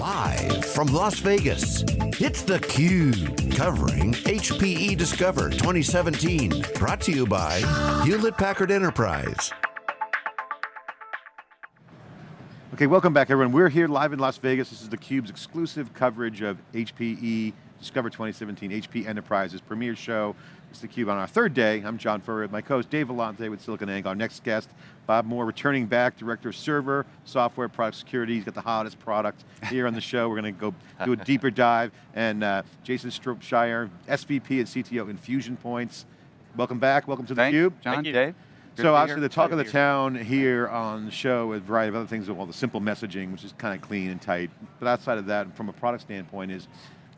Live from Las Vegas, it's theCUBE, covering HPE Discover 2017. Brought to you by Hewlett Packard Enterprise. Okay, welcome back everyone. We're here live in Las Vegas. This is theCUBE's exclusive coverage of HPE Discover 2017, HP Enterprise's premier show. It's theCUBE on our third day. I'm John Furrier with my co-host Dave Vellante with SiliconANGLE. Our next guest, Bob Moore, returning back, Director of Server, Software, Product Security. He's got the hottest product here on the show. We're going to go do a deeper dive. And uh, Jason Shropshire, SVP and CTO Infusion Points. Welcome back, welcome to theCUBE. John, Thank you. Dave. Good so obviously the talk of the town here on the show with a variety of other things, well the simple messaging, which is kind of clean and tight. But outside of that, from a product standpoint, is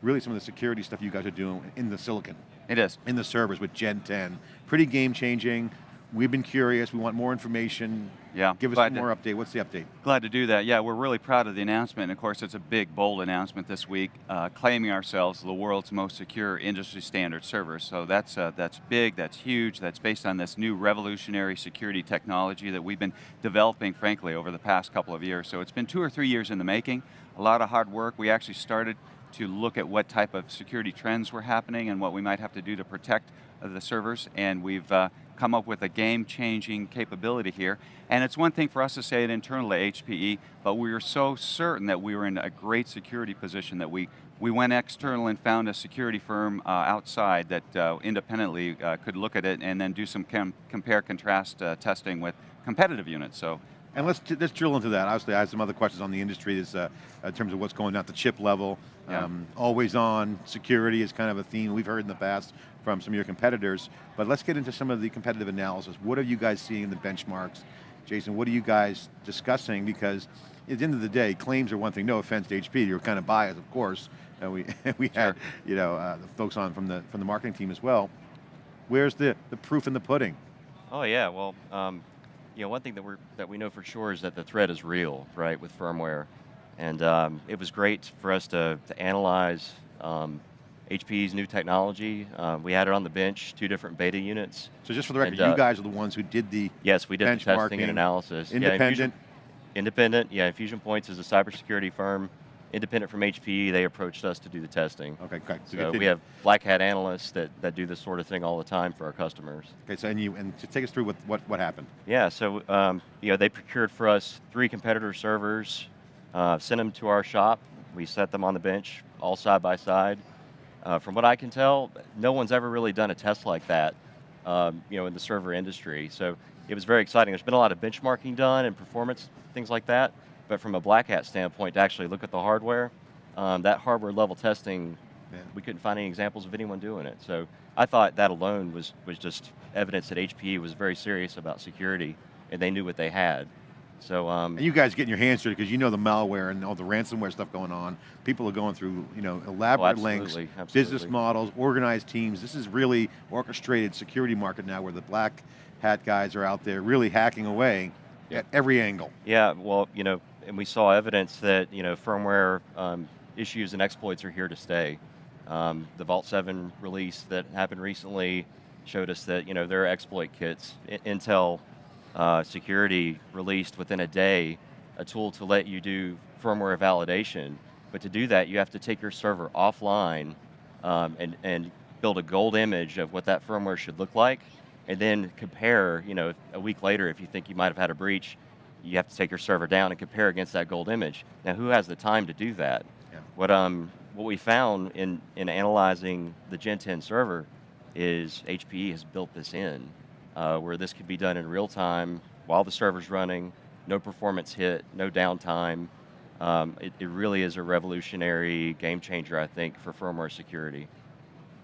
really some of the security stuff you guys are doing in the silicon. It is. In the servers with Gen 10. Pretty game changing. We've been curious, we want more information. Yeah. Give us one more update, what's the update? Glad to do that, yeah, we're really proud of the announcement. Of course, it's a big, bold announcement this week, uh, claiming ourselves the world's most secure industry standard server. So that's, uh, that's big, that's huge, that's based on this new revolutionary security technology that we've been developing, frankly, over the past couple of years. So it's been two or three years in the making, a lot of hard work. We actually started to look at what type of security trends were happening and what we might have to do to protect the servers, and we've uh, come up with a game-changing capability here. And it's one thing for us to say it internally at HPE, but we were so certain that we were in a great security position that we, we went external and found a security firm uh, outside that uh, independently uh, could look at it and then do some compare contrast uh, testing with competitive units. So and let's, let's drill into that. Obviously, I have some other questions on the industry is, uh, in terms of what's going on at the chip level. Yeah. Um, always on, security is kind of a theme we've heard in the past from some of your competitors. But let's get into some of the competitive analysis. What are you guys seeing in the benchmarks? Jason, what are you guys discussing? Because at the end of the day, claims are one thing, no offense to HP, you're kind of biased, of course. And we, we sure. had you know, uh, the folks on from the, from the marketing team as well. Where's the, the proof in the pudding? Oh yeah, well, um, you know, one thing that, we're, that we know for sure is that the threat is real, right, with firmware. And um, it was great for us to, to analyze um, HPE's new technology. Uh, we had it on the bench, two different beta units. So just for the record, and, uh, you guys are the ones who did the Yes, we did the testing and analysis. Independent? Yeah, Infusion, independent, yeah, Infusion Points is a cybersecurity firm independent from HPE, they approached us to do the testing. Okay, great. So, so we have black hat analysts that, that do this sort of thing all the time for our customers. Okay, so and you and to take us through what, what, what happened. Yeah, so um, you know, they procured for us three competitor servers, uh, sent them to our shop, we set them on the bench, all side by side. Uh, from what I can tell, no one's ever really done a test like that um, you know, in the server industry. So it was very exciting. There's been a lot of benchmarking done and performance, things like that. But from a black hat standpoint, to actually look at the hardware, um, that hardware level testing, yeah. we couldn't find any examples of anyone doing it. So I thought that alone was, was just evidence that HPE was very serious about security and they knew what they had. So, um, and you guys getting your hands dirty because you know the malware and all the ransomware stuff going on. People are going through, you know, elaborate oh, absolutely, links, absolutely. business models, organized teams. This is really orchestrated security market now where the black hat guys are out there really hacking away at every angle. Yeah, well, you know, and we saw evidence that you know firmware um, issues and exploits are here to stay. Um, the Vault 7 release that happened recently showed us that you know there are exploit kits. I Intel uh, security released within a day a tool to let you do firmware validation, but to do that you have to take your server offline um, and, and build a gold image of what that firmware should look like, and then compare, you know, a week later if you think you might have had a breach, you have to take your server down and compare against that gold image. Now who has the time to do that? Yeah. What, um, what we found in, in analyzing the Gen 10 server is HPE has built this in, uh, where this could be done in real time while the server's running, no performance hit, no downtime. Um, it, it really is a revolutionary game changer, I think, for firmware security.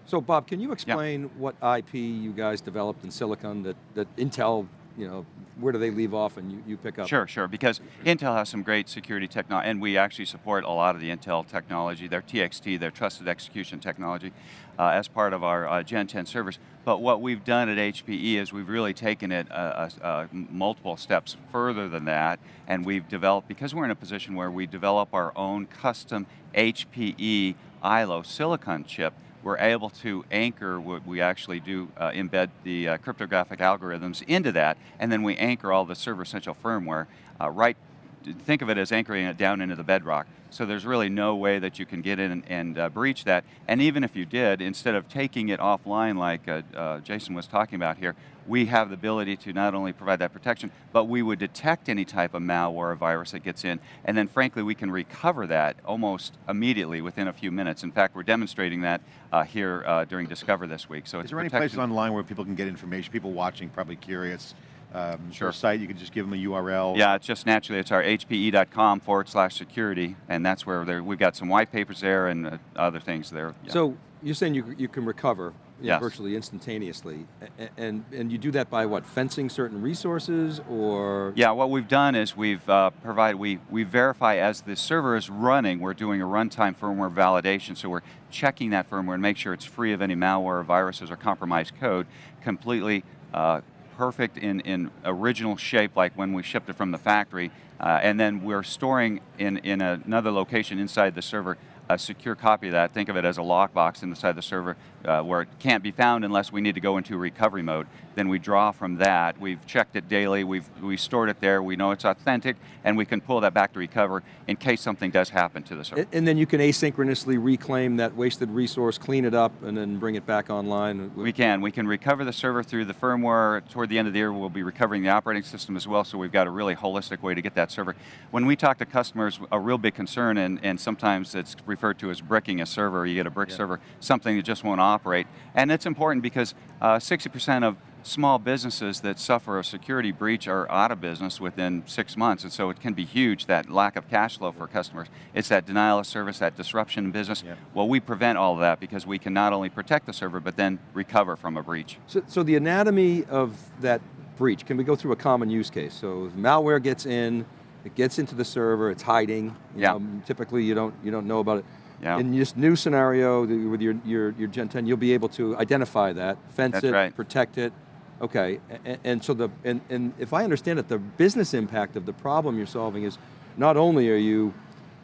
So Bob, can you explain yeah. what IP you guys developed in Silicon that, that Intel you know, where do they leave off and you, you pick up? Sure, sure, because Intel has some great security technology, and we actually support a lot of the Intel technology, their TXT, their trusted execution technology, uh, as part of our uh, Gen 10 servers. But what we've done at HPE is we've really taken it uh, uh, uh, multiple steps further than that, and we've developed, because we're in a position where we develop our own custom HPE ILO silicon chip, we're able to anchor what we actually do uh, embed the uh, cryptographic algorithms into that, and then we anchor all the server essential firmware uh, right think of it as anchoring it down into the bedrock. So there's really no way that you can get in and, and uh, breach that. And even if you did, instead of taking it offline like uh, uh, Jason was talking about here, we have the ability to not only provide that protection, but we would detect any type of malware or virus that gets in, and then frankly we can recover that almost immediately within a few minutes. In fact, we're demonstrating that uh, here uh, during Discover this week. So Is it's there any places online where people can get information? People watching, probably curious. Um, Sure. A site, you can just give them a URL. Yeah, it's just naturally, it's our hpe.com forward slash security, and that's where we've got some white papers there and uh, other things there. Yeah. So you're saying you, you can recover you know, virtually instantaneously, A- a- and, and you do that by what, fencing certain resources, or? Yeah, what we've done is we've uh, provided, we, we verify as the server is running, we're doing a runtime firmware validation, so we're checking that firmware and make sure it's free of any malware, viruses, or compromised code, completely uh, perfect in, in original shape like when we shipped it from the factory, uh, and then we're storing in, in another location inside the server a secure copy of that. Think of it as a lockbox inside the server uh, where it can't be found unless we need to go into recovery mode. Then we draw from that. We've checked it daily. We've we stored it there. We know it's authentic, and we can pull that back to recover in case something does happen to the server. And, and then you can asynchronously reclaim that wasted resource, clean it up, and then bring it back online? We can. We can recover the server through the firmware. Toward the end of the year, we'll be recovering the operating system as well, so we've got a really holistic way to get that server. When we talk to customers, a real big concern, and, and sometimes it's referred to as bricking a server, you get a brick Yeah. server, something that just won't operate. And it's important because uh, 60% of small businesses that suffer a security breach are out of business within six months, and so it can be huge, that lack of cash flow for customers. It's that denial of service, that disruption in business. Yeah. Well, we prevent all of that because we can not only protect the server, but then recover from a breach. So, so the anatomy of that breach, can we go through a common use case? So malware gets in, it gets into the server, it's hiding. Yeah. know, typically you don't, you don't know about it. Yeah. In this new scenario with your, your, your Gen 10, you'll be able to identify that, fence That's it, right. protect it. Okay, and, and so the, and, and if I understand it, the business impact of the problem you're solving is not only are you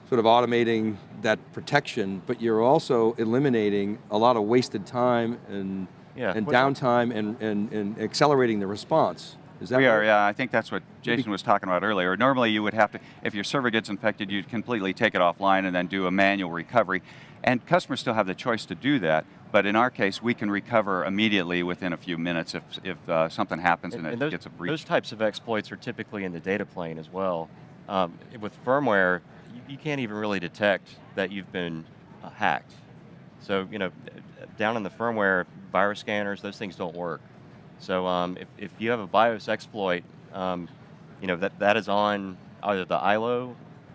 sort of automating that protection, but you're also eliminating a lot of wasted time and, Yeah. and downtime and, and, and accelerating the response. Is that We are, yeah. I think that's what Jason was talking about earlier. Normally you would have to, if your server gets infected, you'd completely take it offline and then do a manual recovery. And customers still have the choice to do that, but in our case, we can recover immediately within a few minutes if, if uh, something happens and, it those, gets a breach. those types of exploits are typically in the data plane as well. Um, with firmware, you, you can't even really detect that you've been uh, hacked. So, you know, down in the firmware, virus scanners, those things don't work. So um, if, if you have a BIOS exploit, um, you know, that, that is on either the ILO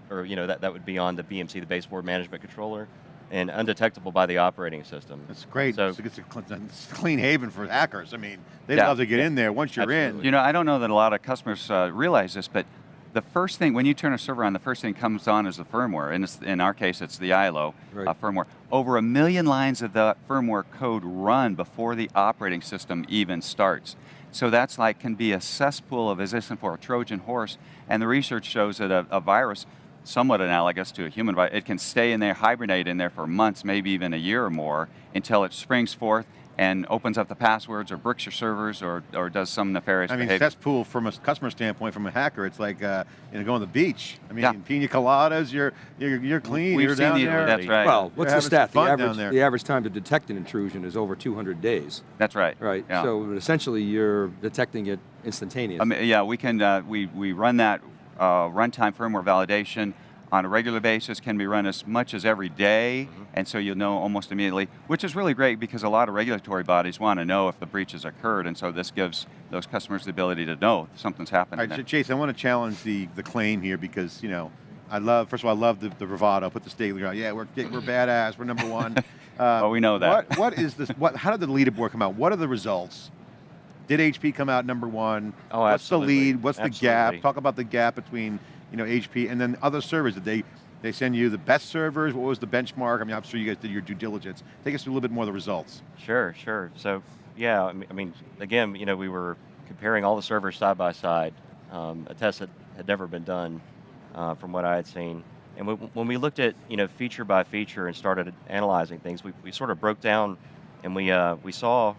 or, you know, that, that would be on the BMC, the baseboard management controller, and undetectable by the operating system. That's great. So- it's, a, it's a cl- it's a clean haven for hackers. I mean, they'd Yeah. love to get in there once you're Absolutely. in. You know, I don't know that a lot of customers uh, realize this, but the first thing, when you turn a server on, the first thing that comes on is the firmware. In, this, in our case, it's the ILO Right. uh, firmware. Over a million lines of the firmware code run before the operating system even starts. So that's like, can be a cesspool of resistance for a Trojan horse, and the research shows that a, a virus, somewhat analogous to a human virus, it can stay in there, hibernate in there for months, maybe even a year or more, until it springs forth and opens up the passwords or bricks your servers or, or does some nefarious I mean, behavior. cesspool from a customer standpoint, from a hacker, it's like uh, you know going to the beach. I mean, Yeah. pina coladas, you're you're, you're clean. We've you're seen down the- there. that's right. Well, what's the having some stat? The fun down average, there. the average time to detect an intrusion is over 200 days, That's right. right? Yeah. So essentially you're detecting it instantaneously. I mean, yeah, we can, uh, we, we run that uh, runtime firmware validation on a regular basis, can be run as much as every day, Mm-hmm. and so you'll know almost immediately, which is really great because a lot of regulatory bodies want to know if the breach has occurred, and so this gives those customers the ability to know if something's happening All there. right, Jason, I want to challenge the the claim here because you know I love. First of all, I love the, the bravado. Put the stake in the ground. Yeah, we're we're badass. We're number one. Uh, Well, we know that. What what is this? What? How did the leaderboard come out? What are the results? Did HP come out number one? Oh, What's absolutely. the lead? What's the gap? Talk about the gap between you know HP and then other servers. Did they they send you the best servers? What was the benchmark? I mean, I'm sure you guys did your due diligence. Take us through a little bit more of the results. Sure, sure. So, yeah, I mean, I mean, again, you know, we were comparing all the servers side by side, um, a test that had never been done uh, from what I had seen. And we, when we looked at, you know, feature by feature and started analyzing things, we, we sort of broke down and we, uh, we saw,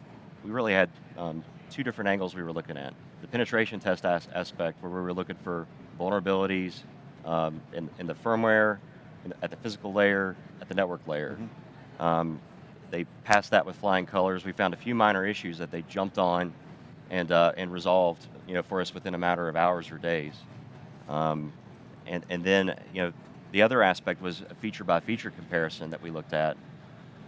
we really had um, two different angles we were looking at. The penetration test as- aspect, where we were looking for vulnerabilities, um, in, in the firmware, in, at the physical layer, at the network layer. Um, they passed that with flying colors. We found a few minor issues that they jumped on and, uh, and resolved you know, for us within a matter of hours or days. Um, and, and then you know, the other aspect was a feature by feature comparison that we looked at.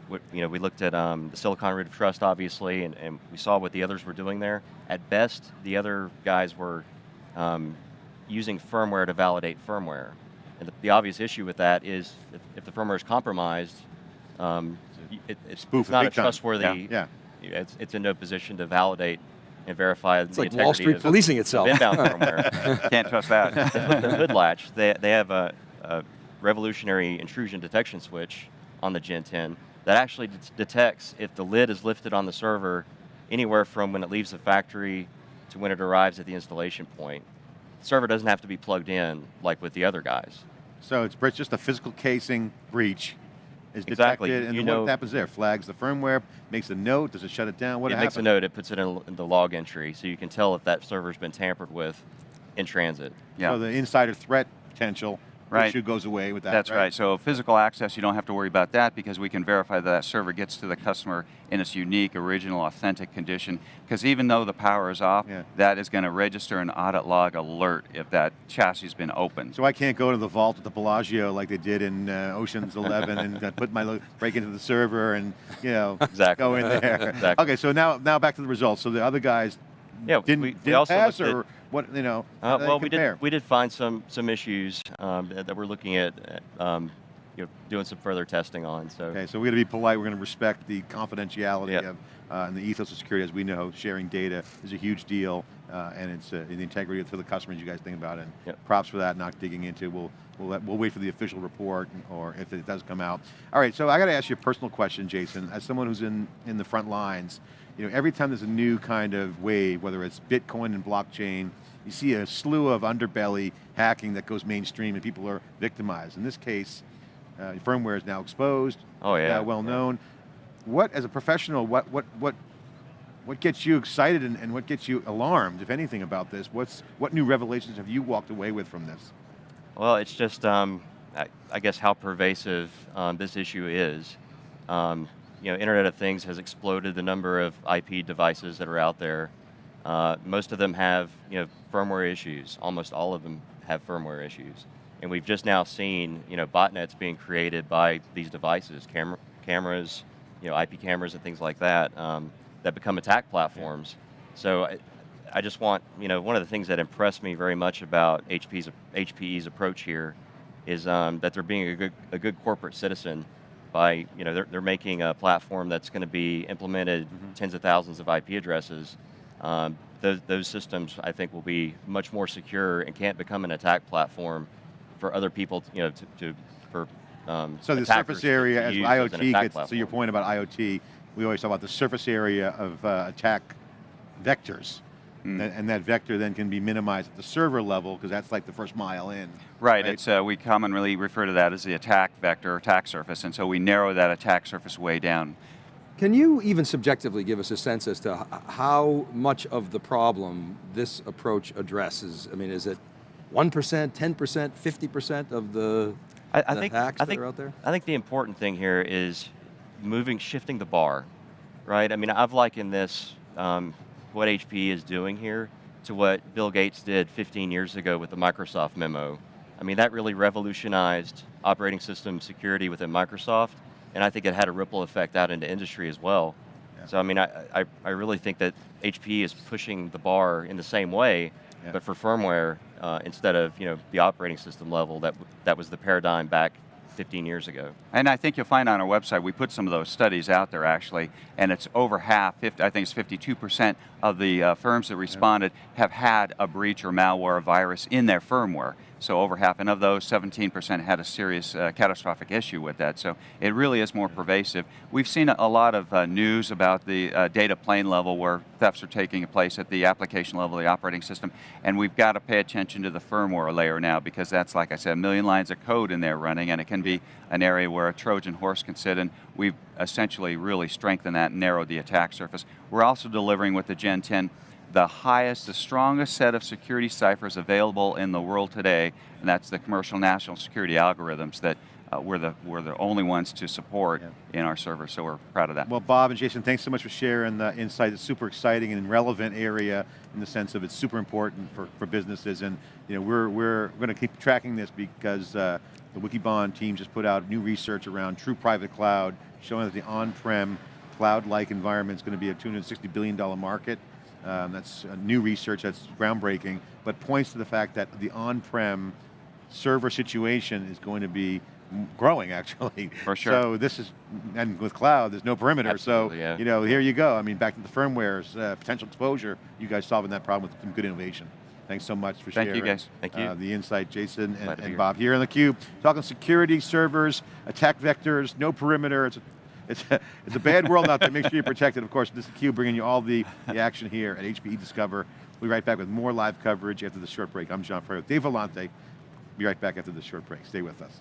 We, you know, we looked at um, the Silicon Root of Trust, obviously, and, and, we saw what the others were doing there. At best, the other guys were um, using firmware to validate firmware. And the, the, obvious issue with that is if, if the firmware is compromised, um, it, it's, it's not a trustworthy, Yeah. It's, it's in no position to validate and verify It's the like integrity Wall Street of, policing of itself. inbound firmware. Can't trust that. the hood latch, they, they have a, a revolutionary intrusion detection switch on the Gen 10 that actually det- detects if the lid is lifted on the server anywhere from when it leaves the factory to when it arrives at the installation point. Server doesn't have to be plugged in like with the other guys. So it's just a physical casing breach is Exactly. detected, and You then what know- happens there? Flags the firmware, makes a note, does it shut it down? What it makes a note, it puts it in, in the log entry, so you can tell if that server's been tampered with in transit. yeah. So the insider threat potential Right. issue goes away with that. That's right. So physical access, you don't have to worry about that because we can verify that that server gets to the customer in its unique, original, authentic condition. Because even though the power is off, Yeah. that is going to register an audit log alert if that chassis has been opened. So I can't go to the vault at the Bellagio like they did in uh, Ocean's Eleven and uh, put my lo- break into the server and you know Exactly. go in there. Exactly. Okay, so now now back to the results. So the other guys Yeah, didn't, we- we didn't also pass or what? You know, Uh, how do they well, we did we did find some some issues um, that, that we're looking at, uh, um, you know, doing some further testing on. So Okay, so we're going to be polite. We're going to respect the confidentiality Yep. of uh, and the ethos of security. As we know, sharing data is a huge deal, uh, and it's uh, the integrity for the customers. You guys think about it. And Yep. props for that. Not digging into. We'll we'll let, we'll wait for the official report, or if it does come out. All right. So I got to ask you a personal question, Jason. As someone who's in in the front lines, you know, every time there's a new kind of wave, whether it's Bitcoin and blockchain. You see a slew of underbelly hacking that goes mainstream and people are victimized. In this case, uh, firmware is now exposed. Oh, yeah. well known. What, as a professional, what what what what gets you excited and, and what gets you alarmed, if anything, about this? What's what new revelations have you walked away with from this? Well, it's just, um, I, I guess, how pervasive um, this issue is. Um, you know, Internet of Things has exploded the number of IP devices that are out there. Uh, most of them have, you know, firmware issues. Almost all of them have firmware issues. And we've just now seen, you know, botnets being created by these devices, camera, cameras, you know, IP cameras and things like that, um, that become attack platforms. So I, I just want, you know, one of the things that impressed me very much about HP's, HPE's approach here is um, that they're being a good, a good corporate citizen by, you know, they're, they're making a platform that's going to be implemented tens of thousands of IP addresses. Um, those, those systems, I think, will be much more secure and can't become an attack platform for other people, you know, to, to for um, So the surface area, as use as an IoT attack gets, so your point about IoT, we always talk about the surface area of uh, attack vectors. Mm. And, and that vector then can be minimized at the server level because that's like the first mile in. Right, it's, uh, we commonly refer to that as the attack vector, attack surface, and so we narrow that attack surface way down. Can you even subjectively give us a sense as to how much of the problem this approach addresses? I mean, is it 1%, 10%, 50% of the, I, I the think, hacks I that think, are out there? I think the important thing here is moving, shifting the bar, right? I mean, I've likened this, um, what HP is doing here, to what Bill Gates did 15 years ago with the Microsoft memo. I mean, that really revolutionized operating system security within Microsoft, and I think it had a ripple effect out into industry as well. Yeah. So I mean, I, I, I really think that HP is pushing the bar in the same way, Yeah. but for firmware uh, instead of you know the operating system level that that was the paradigm back 15 years ago. And I think you'll find on our website, we put some of those studies out there actually, and it's over half, 50, I think it's 52% of the uh, firms that responded have had a breach or malware or virus in their firmware. So over half, and of those, 17% had a serious uh, catastrophic issue with that. So it really is more pervasive. We've seen a, lot of uh, news about the uh, data plane level where thefts are taking place at the application level, the operating system, and we've got to pay attention to the firmware layer now because that's, like I said, a million lines of code in there running, and it can be an area where a Trojan horse can sit, and we've essentially really strengthened that and narrowed the attack surface. We're also delivering with the Gen 10 the highest, the strongest set of security ciphers available in the world today, and that's the commercial national security algorithms that uh, we're, the, we're the only ones to support Yeah. in our server, so we're proud of that. Well, Bob and Jason, thanks so much for sharing the insight. It's super exciting and relevant area in the sense of it's super important for, for businesses. And you know, we're, we're going to keep tracking this because uh, the Wikibon team just put out new research around true private cloud, showing that the on-prem cloud-like environment is going to be a $260 billion market. Um, that's uh, new research, that's groundbreaking, but points to the fact that the on-prem server situation is going to be growing actually. For sure. So this is, and with cloud, there's no perimeter. Absolutely, so, yeah. you know, here you go. I mean, back to the firmware's uh, potential exposure, you guys solving that problem with some good innovation. Thanks so much for Thank you, sharing. guys. Thank you. Uh, the insight, Jason and, and here. Bob here on theCUBE, talking security, servers, attack vectors, no perimeter. It's it's a, it's a bad world out there, make sure you're protected. Of course, this is theCUBE bringing you all the, the action here at HPE Discover. We'll be right back with more live coverage after the short break. I'm John Furrier with Dave Vellante. Be right back after the short break. Stay with us.